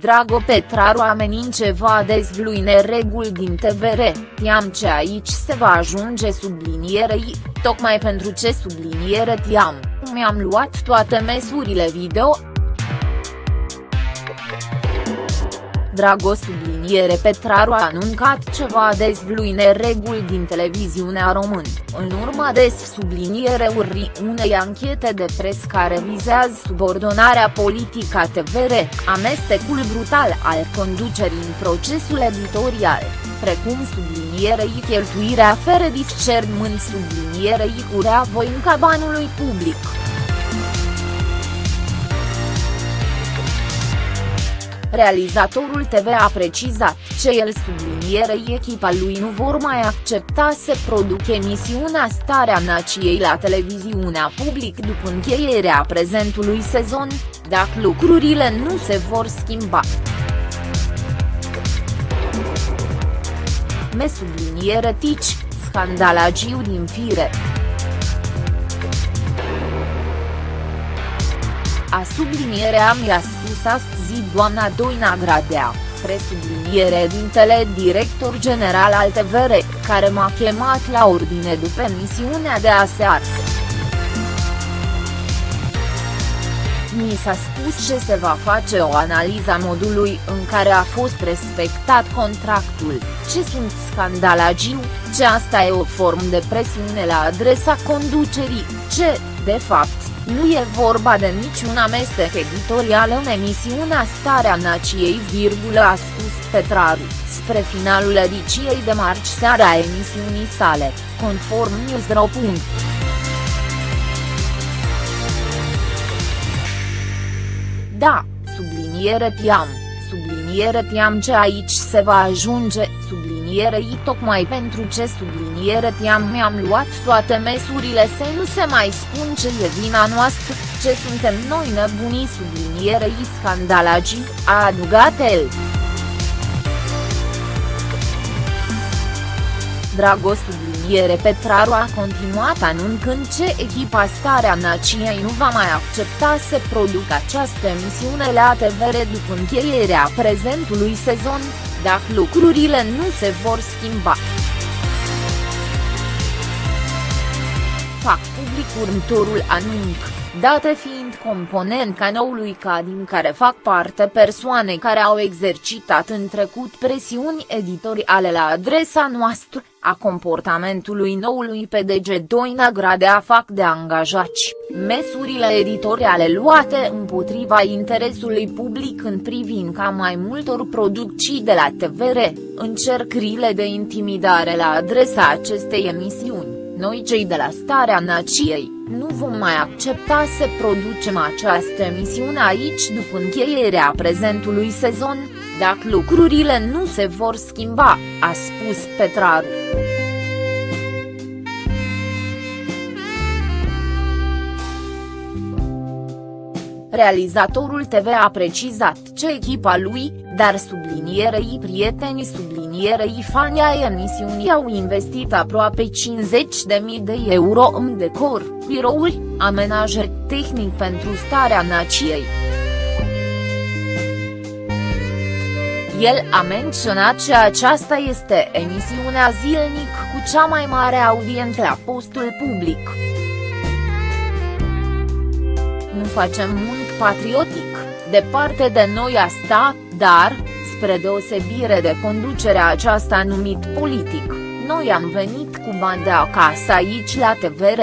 Drago Petraru amenințe va dezvlui nereguli din TVR, tiam ce aici se va ajunge sublinierei, tocmai pentru ce subliniere tiam, mi-am luat toate mesurile video, Drago subliniere Petraru a anuncat ce va dezvlui nereguli din televiziunea român, în urma des subliniere urri unei anchete de pres care vizează subordonarea politică a TVR, amestecul brutal al conducerii în procesul editorial, precum sublinierei cheltuirea fără discernământ sublinierei curea voinca banului public. Realizatorul TV a precizat ce el sublinierei echipa lui nu vor mai accepta să produc emisiunea Starea Nației la televiziunea public după încheierea prezentului sezon, dacă lucrurile nu se vor schimba. Me subliniere tici, scandalagiu din fire. A sublinierea mi-a spus astăzi doamna Doina Gradea, presubliniere dintele director general al TVR, care m-a chemat la ordine după emisiunea de aseară. Mi s-a spus ce se va face o analiză a modului în care a fost respectat contractul, ce sunt scandalagiu, ce asta e o formă de presiune la adresa conducerii, ce, de fapt, nu e vorba de niciun amestec. Editorial în emisiunea Starea Nației, a spus Petraru, spre finalul ediciei de marți seara a emisiunii sale, conform Newsro. Da, subliniere tiam, subliniere tiam ce aici se va ajunge, sublinierei tocmai pentru ce subliniere tiam mi-am luat toate mesurile să nu se mai spun ce e vina noastră, ce suntem noi nebunii sublinierei scandalagii, a adugat el. Dragos subliniere Petraru a continuat anunțând ce echipa Starea Nației nu va mai accepta să producă această emisiune la TVR după încheierea prezentului sezon, dacă lucrurile nu se vor schimba. Fac public următorul anunț, date fiind componența noului ca din care fac parte persoane care au exercitat în trecut presiuni editoriale la adresa noastră, a comportamentului noului PDG Doina Gradea fac de angajați, mesurile editoriale luate împotriva interesului public în privința mai multor producții de la TVR, încercările de intimidare la adresa acestei emisiuni, noi cei de la Starea Nației, nu vom mai accepta să producem această emisiune aici după încheierea prezentului sezon, dacă lucrurile nu se vor schimba, a spus Petraru. Realizatorul TV a precizat ce echipa lui, dar sublinierei prietenii sublinierei fani ai emisiunii au investit aproape 50.000 de euro în decor, birouri, amenajer tehnic pentru starea nației. El a menționat că aceasta este emisiunea zilnic cu cea mai mare audiență la postul public. Nu facem mult patriotic, departe de noi asta, dar, spre deosebire de conducerea aceasta numit politic, noi am venit cu bani de acasă aici la TVR.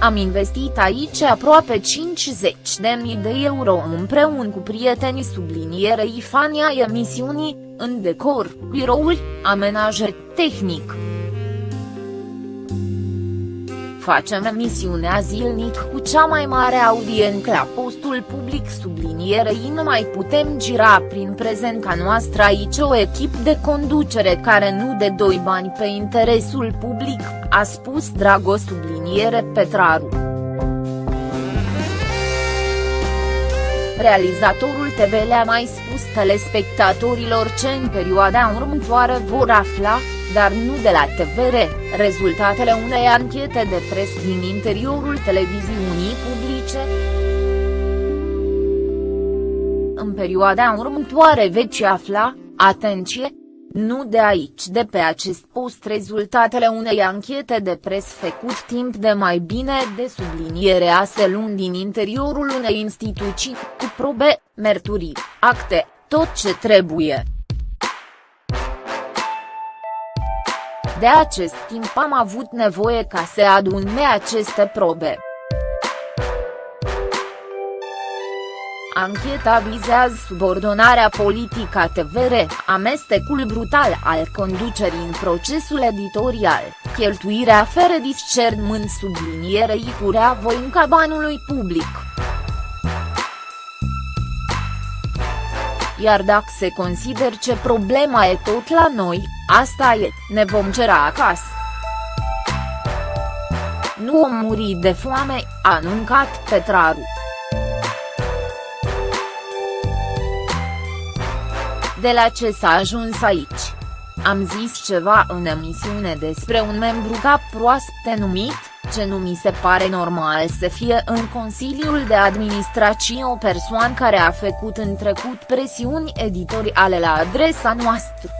Am investit aici aproape 50.000 de euro împreună cu prietenii sublinierei fania emisiunii, în decor, birouri, amenajer tehnic. Facem emisiunea zilnic cu cea mai mare audiență la postul public sublinierei nu mai putem gira prin prezența noastră aici o echipă de conducere care nu de doi bani pe interesul public, a spus Dragoș subliniere Petraru. Realizatorul TV le-a mai spus telespectatorilor ce în perioada următoare vor afla, dar nu de la TVR, rezultatele unei anchete de pres din interiorul televiziunii publice. În perioada următoare veți afla, atenție, nu de aici de pe acest post rezultatele unei anchete de pres făcut timp de mai bine de subliniere a luni din interiorul unei instituții, cu probe, merturii, acte, tot ce trebuie. De acest timp am avut nevoie ca să adune aceste probe. Ancheta vizează subordonarea politică a TVR, amestecul brutal al conducerii în procesul editorial, cheltuirea fără discernământ sublinierei curea voinca banului public. Iar dacă se consider ce problema e tot la noi, asta e, ne vom cera acasă. Nu om muri de foame, a anuncat Petraru. De la ce s-a ajuns aici? Am zis ceva în emisiune despre un membru cap proaspete numit, ce nu mi se pare normal să fie în Consiliul de Administrație o persoană care a făcut în trecut presiuni editoriale la adresa noastră.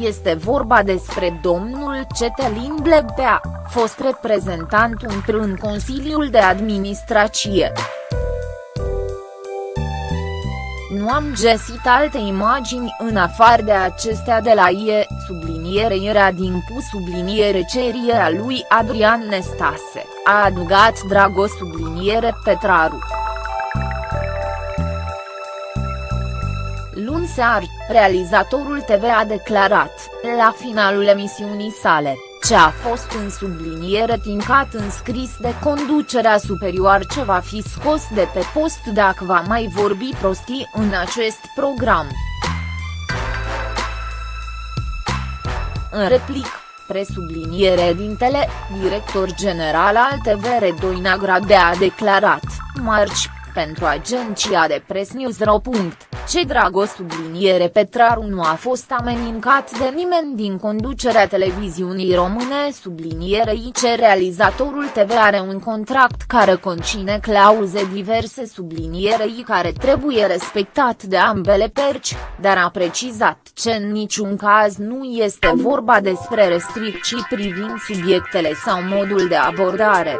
Este vorba despre domnul Cetelin Blegbea, fost reprezentant în Consiliul de Administrație. Am găsit alte imagini în afară de acestea de la IE, subliniere era din pus subliniere cerie a lui Adrian Nestase, a adugat Dragoș subliniere Petraru. Luni seară, realizatorul TV a declarat, la finalul emisiunii sale, ce a fost în subliniere tincat în scris de conducerea superioară ce va fi scos de pe post dacă va mai vorbi prostii în acest program. În replic, presubliniere dintele, director general al TVR Doina Gradea a declarat, marci, pentru agenția de press News.ro. Ce Drago subliniere Petraru nu a fost amenincat de nimeni din conducerea televiziunii române sublinierei ce realizatorul TV are un contract care conține clauze diverse sublinierei care trebuie respectat de ambele perci, dar a precizat ce în niciun caz nu este vorba despre restricții privind subiectele sau modul de abordare.